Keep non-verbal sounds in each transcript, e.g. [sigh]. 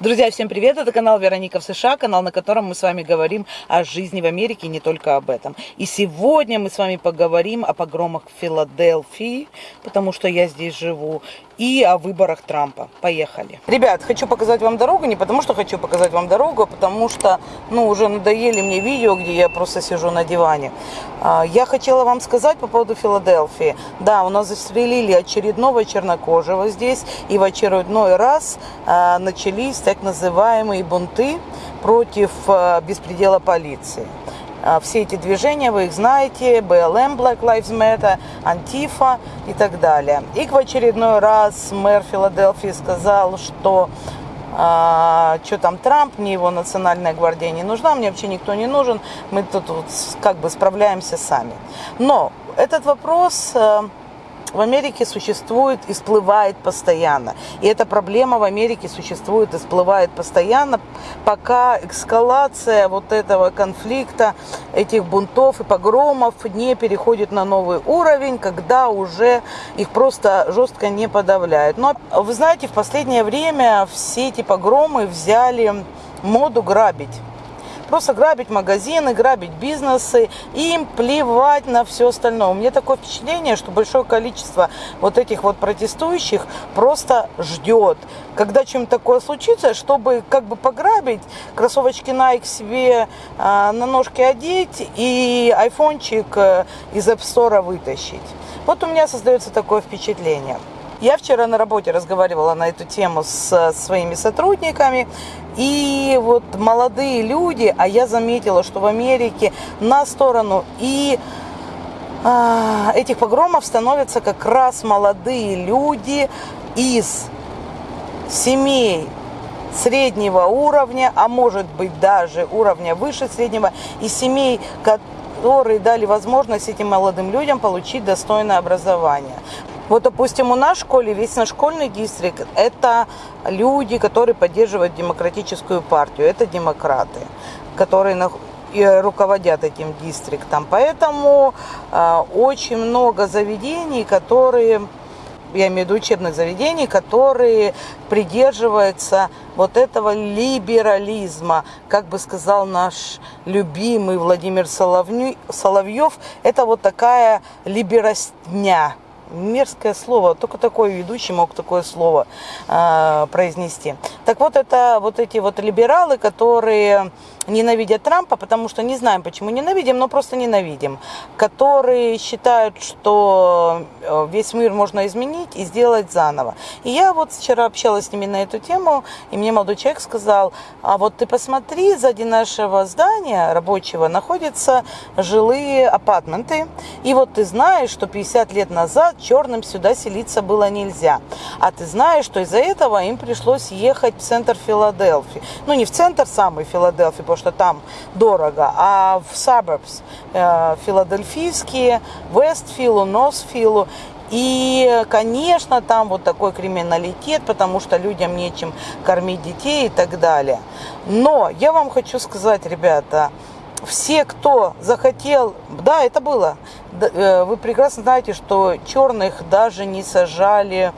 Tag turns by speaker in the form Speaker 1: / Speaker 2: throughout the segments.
Speaker 1: Друзья, всем привет! Это канал Вероника в США, канал, на котором мы с вами говорим о жизни в Америке, не только об этом. И сегодня мы с вами поговорим о погромах в Филадельфии, потому что я здесь живу, и о выборах Трампа. Поехали. Ребят, хочу показать вам дорогу, не потому что хочу показать вам дорогу, а потому что, ну, уже надоели мне видео, где я просто сижу на диване. А, я хотела вам сказать по поводу Филадельфии. Да, у нас застрелили очередного чернокожего здесь, и в очередной раз а, начались так называемые бунты против э, беспредела полиции. А, все эти движения, вы их знаете, БЛМ, Black Lives Matter, Антифа и так далее. И в очередной раз мэр Филадельфии сказал, что а, что там Трамп, мне его национальная гвардия не нужна, мне вообще никто не нужен, мы тут вот как бы справляемся сами. Но этот вопрос э, в Америке существует и всплывает постоянно. И эта проблема в Америке существует и всплывает постоянно, пока эскалация вот этого конфликта, этих бунтов и погромов не переходит на новый уровень, когда уже их просто жестко не подавляют. Но вы знаете, в последнее время все эти погромы взяли моду грабить просто грабить магазины, грабить бизнесы, им плевать на все остальное. У меня такое впечатление, что большое количество вот этих вот протестующих просто ждет, когда чем-то такое случится, чтобы как бы пограбить, кроссовочки Nike себе э, на ножки одеть и айфончик э, из App Store вытащить. Вот у меня создается такое впечатление. Я вчера на работе разговаривала на эту тему с своими сотрудниками, и вот молодые люди, а я заметила, что в Америке на сторону и а, этих погромов становятся как раз молодые люди из семей среднего уровня, а может быть даже уровня выше среднего, и семей, которые дали возможность этим молодым людям получить достойное образование. Вот, допустим, у нас в школе весь наш школьный дистрикт – это люди, которые поддерживают демократическую партию, это демократы, которые и руководят этим дистриктом. Поэтому э, очень много заведений, которые, я имею в виду учебных заведений, которые придерживаются вот этого либерализма. Как бы сказал наш любимый Владимир Соловьев, это вот такая либеростня мерзкое слово, только такой ведущий мог такое слово э, произнести. Так вот, это вот эти вот либералы, которые ненавидят Трампа, потому что не знаем, почему ненавидим, но просто ненавидим, которые считают, что э, весь мир можно изменить и сделать заново. И я вот вчера общалась с ними на эту тему, и мне молодой человек сказал, а вот ты посмотри, сзади нашего здания рабочего находятся жилые апартменты, и вот ты знаешь, что 50 лет назад черным сюда селиться было нельзя, а ты знаешь, что из-за этого им пришлось ехать в центр Филадельфии, ну не в центр самой Филадельфии, что там дорого, а в suburbs э, филадельфийские, Вестфилу, Носфилу. И, конечно, там вот такой криминалитет, потому что людям нечем кормить детей и так далее. Но я вам хочу сказать, ребята, все, кто захотел, да, это было, э, вы прекрасно знаете, что черных даже не сажали,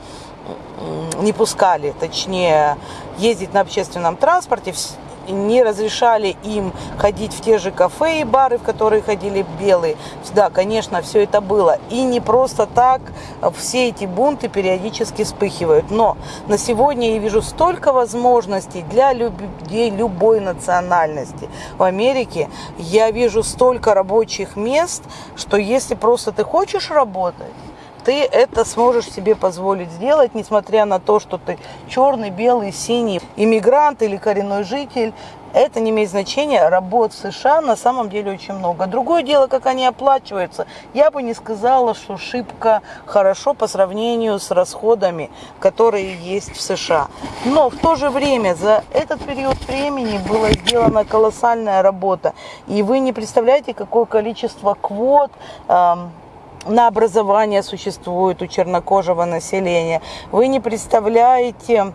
Speaker 1: не пускали, точнее, ездить на общественном транспорте, не разрешали им ходить в те же кафе и бары, в которые ходили белые. Да, конечно, все это было. И не просто так все эти бунты периодически вспыхивают. Но на сегодня я вижу столько возможностей для людей любой национальности. В Америке я вижу столько рабочих мест, что если просто ты хочешь работать, ты это сможешь себе позволить сделать, несмотря на то, что ты черный, белый, синий, иммигрант или коренной житель. Это не имеет значения. Работ в США на самом деле очень много. Другое дело, как они оплачиваются. Я бы не сказала, что шибко хорошо по сравнению с расходами, которые есть в США. Но в то же время за этот период времени была сделана колоссальная работа. И вы не представляете, какое количество квот на образование существует у чернокожего населения. Вы не представляете,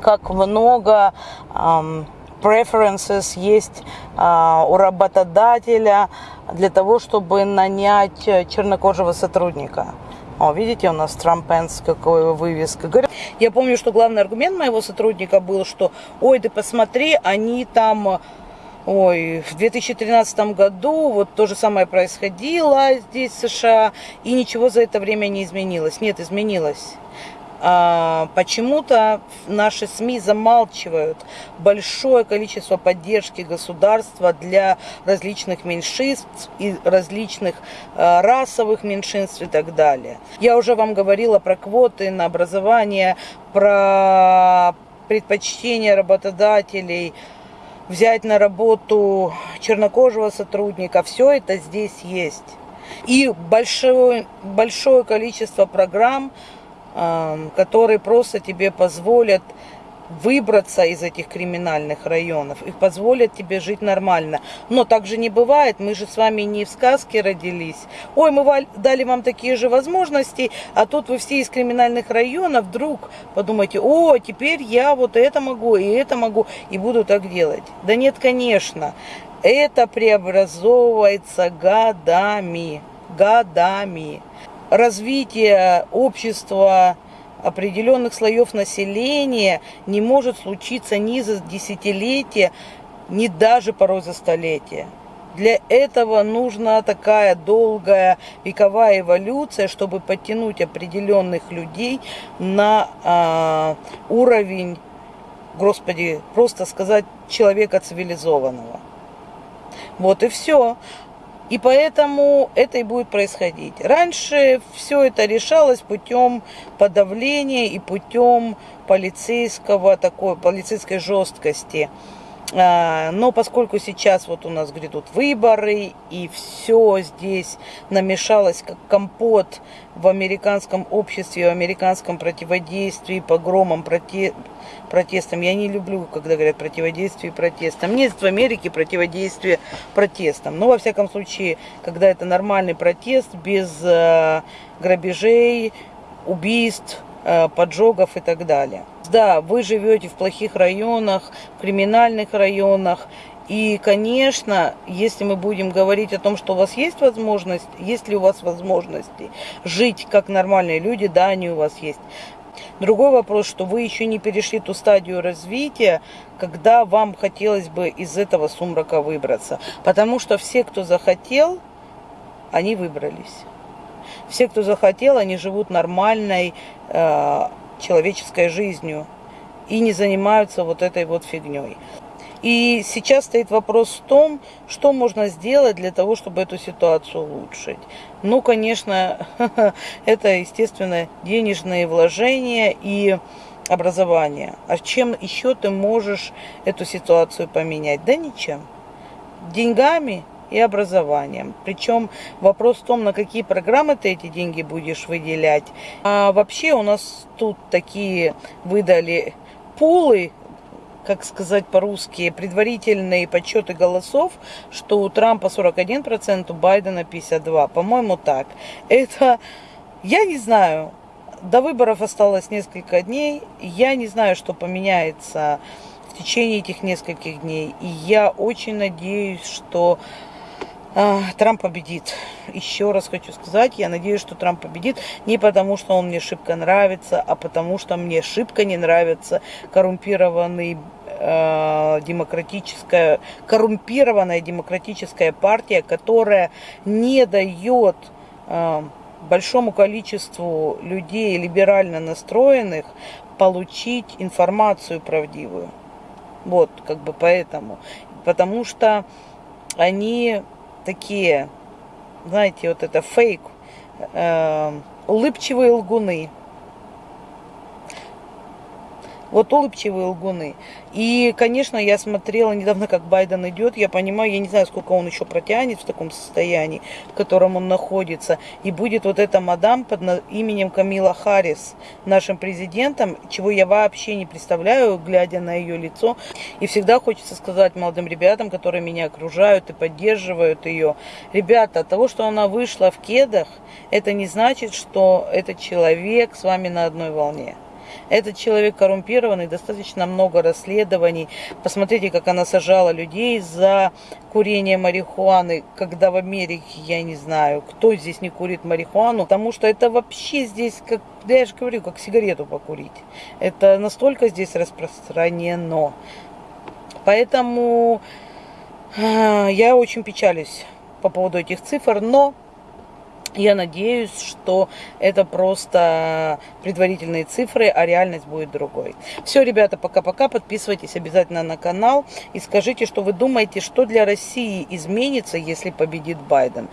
Speaker 1: как много um, preferences есть uh, у работодателя для того, чтобы нанять чернокожего сотрудника. О, видите, у нас Трампенс, какой вывеска. Я помню, что главный аргумент моего сотрудника был, что, ой, ты посмотри, они там Ой, в 2013 году вот то же самое происходило здесь, в США, и ничего за это время не изменилось. Нет, изменилось. А, почему-то наши СМИ замалчивают большое количество поддержки государства для различных меньшинств и различных а, расовых меньшинств и так далее. Я уже вам говорила про квоты на образование, про предпочтение работодателей – взять на работу чернокожего сотрудника. Все это здесь есть. И большое, большое количество программ, которые просто тебе позволят выбраться из этих криминальных районов и позволят тебе жить нормально. Но так же не бывает, мы же с вами не в сказке родились. Ой, мы дали вам такие же возможности, а тут вы все из криминальных районов вдруг подумаете, о, теперь я вот это могу, и это могу, и буду так делать. Да нет, конечно, это преобразовывается годами, годами. Развитие общества определенных слоев населения не может случиться ни за десятилетия, ни даже порой за столетия. Для этого нужна такая долгая вековая эволюция, чтобы подтянуть определенных людей на а, уровень, господи, просто сказать, человека цивилизованного. Вот и все. И поэтому это и будет происходить. Раньше все это решалось путем подавления и путем полицейского такой, полицейской жесткости. А, но поскольку сейчас вот у нас грядут выборы, и все здесь намешалось как компот в американском обществе, в американском противодействии, погромам, проте... протестам. Я не люблю, когда говорят противодействие протестам. Нет в Америке противодействие протестам. Но, во всяком случае, когда это нормальный протест, без э, грабежей, убийств, поджогов и так далее. Да, вы живете в плохих районах, в криминальных районах, и, конечно, если мы будем говорить о том, что у вас есть возможность, есть ли у вас возможности жить как нормальные люди, да, они у вас есть. Другой вопрос, что вы еще не перешли ту стадию развития, когда вам хотелось бы из этого сумрака выбраться. Потому что все, кто захотел, они выбрались. Все, кто захотел, они живут нормальной э, человеческой жизнью и не занимаются вот этой вот фигней. И сейчас стоит вопрос в том, что можно сделать для того, чтобы эту ситуацию улучшить. Ну, конечно, [laughs] это, естественно, денежные вложения и образование. А чем еще ты можешь эту ситуацию поменять? Да ничем. Деньгами и образованием. Причем вопрос в том, на какие программы ты эти деньги будешь выделять. А вообще у нас тут такие выдали пулы как сказать по-русски, предварительные подсчеты голосов, что у Трампа 41%, у Байдена 52%. По-моему, так. Это, я не знаю, до выборов осталось несколько дней. Я не знаю, что поменяется в течение этих нескольких дней. И я очень надеюсь, что Трамп победит. Еще раз хочу сказать, я надеюсь, что Трамп победит не потому, что он мне шибко нравится, а потому, что мне шибко не нравится коррумпированный э, демократическая, коррумпированная демократическая партия, которая не дает э, большому количеству людей либерально настроенных получить информацию правдивую. Вот, как бы поэтому. Потому что они такие, знаете, вот это фейк, э, улыбчивые лгуны. Вот улыбчивые лгуны. И, конечно, я смотрела недавно, как Байден идет. Я понимаю, я не знаю, сколько он еще протянет в таком состоянии, в котором он находится. И будет вот эта мадам под именем Камила Харрис нашим президентом, чего я вообще не представляю, глядя на ее лицо. И всегда хочется сказать молодым ребятам, которые меня окружают и поддерживают ее. Ребята, от того, что она вышла в кедах, это не значит, что этот человек с вами на одной волне. Этот человек коррумпированный, достаточно много расследований. Посмотрите, как она сажала людей за курение марихуаны, когда в Америке, я не знаю, кто здесь не курит марихуану, потому что это вообще здесь, как, да я же говорю, как сигарету покурить. Это настолько здесь распространено. Поэтому э, я очень печалюсь по поводу этих цифр, но я надеюсь, что это просто предварительные цифры, а реальность будет другой. Все, ребята, пока-пока. Подписывайтесь обязательно на канал и скажите, что вы думаете, что для России изменится, если победит Байден.